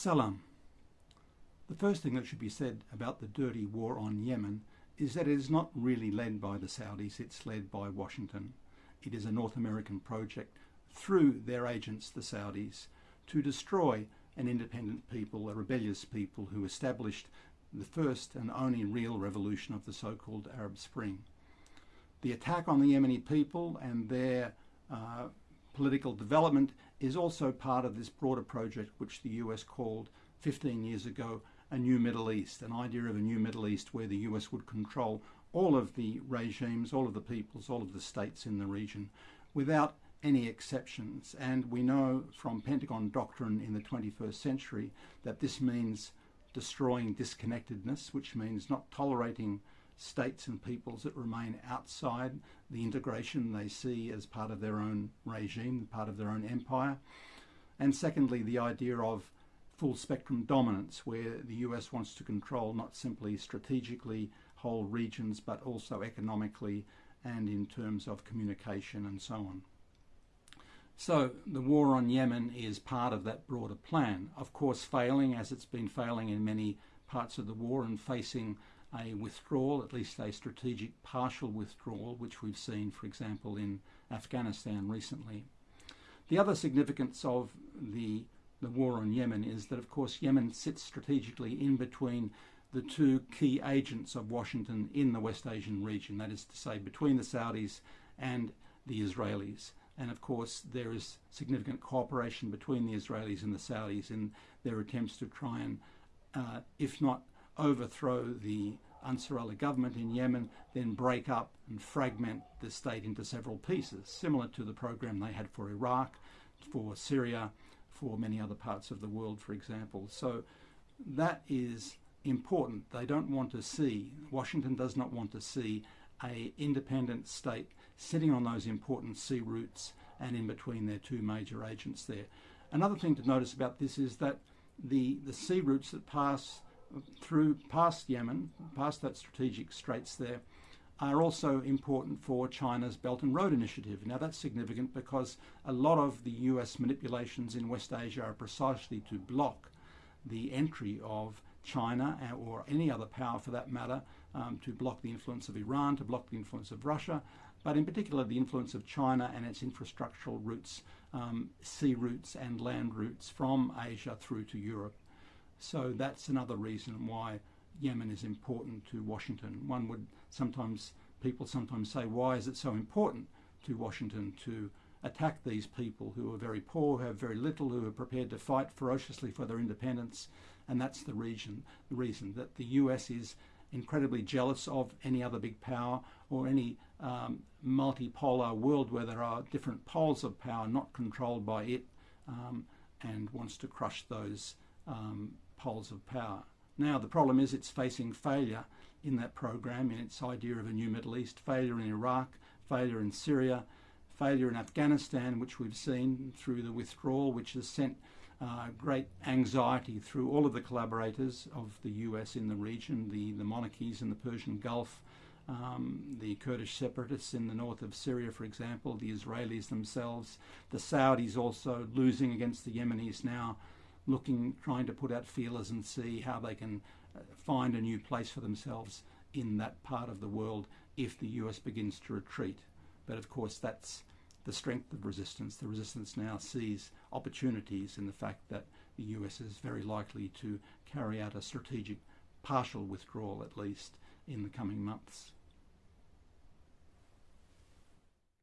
Salam. The first thing that should be said about the dirty war on Yemen is that it is not really led by the Saudis, it's led by Washington. It is a North American project through their agents, the Saudis, to destroy an independent people, a rebellious people who established the first and only real revolution of the so-called Arab Spring. The attack on the Yemeni people and their uh, political development is also part of this broader project which the US called 15 years ago a new Middle East, an idea of a new Middle East where the US would control all of the regimes, all of the peoples, all of the states in the region without any exceptions. And we know from Pentagon doctrine in the 21st century that this means destroying disconnectedness, which means not tolerating states and peoples that remain outside the integration they see as part of their own regime, part of their own empire. And secondly, the idea of full spectrum dominance, where the US wants to control not simply strategically whole regions, but also economically and in terms of communication and so on. So the war on Yemen is part of that broader plan. Of course, failing as it's been failing in many parts of the war and facing a withdrawal, at least a strategic partial withdrawal, which we've seen, for example, in Afghanistan recently. The other significance of the, the war on Yemen is that, of course, Yemen sits strategically in between the two key agents of Washington in the West Asian region, that is to say, between the Saudis and the Israelis. And of course, there is significant cooperation between the Israelis and the Saudis in their attempts to try and, uh, if not overthrow the Ansar Allah government in Yemen, then break up and fragment the state into several pieces, similar to the program they had for Iraq, for Syria, for many other parts of the world, for example. So that is important. They don't want to see, Washington does not want to see a independent state sitting on those important sea routes and in between their two major agents there. Another thing to notice about this is that the, the sea routes that pass through past Yemen, past that strategic straits there, are also important for China's Belt and Road Initiative. Now that's significant because a lot of the US manipulations in West Asia are precisely to block the entry of China or any other power for that matter, um, to block the influence of Iran, to block the influence of Russia, but in particular the influence of China and its infrastructural routes, um, sea routes and land routes from Asia through to Europe. So that's another reason why Yemen is important to Washington. One would sometimes, people sometimes say, why is it so important to Washington to attack these people who are very poor, who have very little, who are prepared to fight ferociously for their independence? And that's the reason, the reason that the US is incredibly jealous of any other big power or any um, multipolar world where there are different poles of power not controlled by it um, and wants to crush those um, poles of power. Now, the problem is it's facing failure in that program, in its idea of a new Middle East, failure in Iraq, failure in Syria, failure in Afghanistan, which we've seen through the withdrawal, which has sent uh, great anxiety through all of the collaborators of the US in the region, the, the monarchies in the Persian Gulf, um, the Kurdish separatists in the north of Syria, for example, the Israelis themselves, the Saudis also losing against the Yemenis now, looking, trying to put out feelers and see how they can uh, find a new place for themselves in that part of the world if the US begins to retreat. But of course, that's the strength of resistance. The resistance now sees opportunities in the fact that the US is very likely to carry out a strategic partial withdrawal, at least, in the coming months.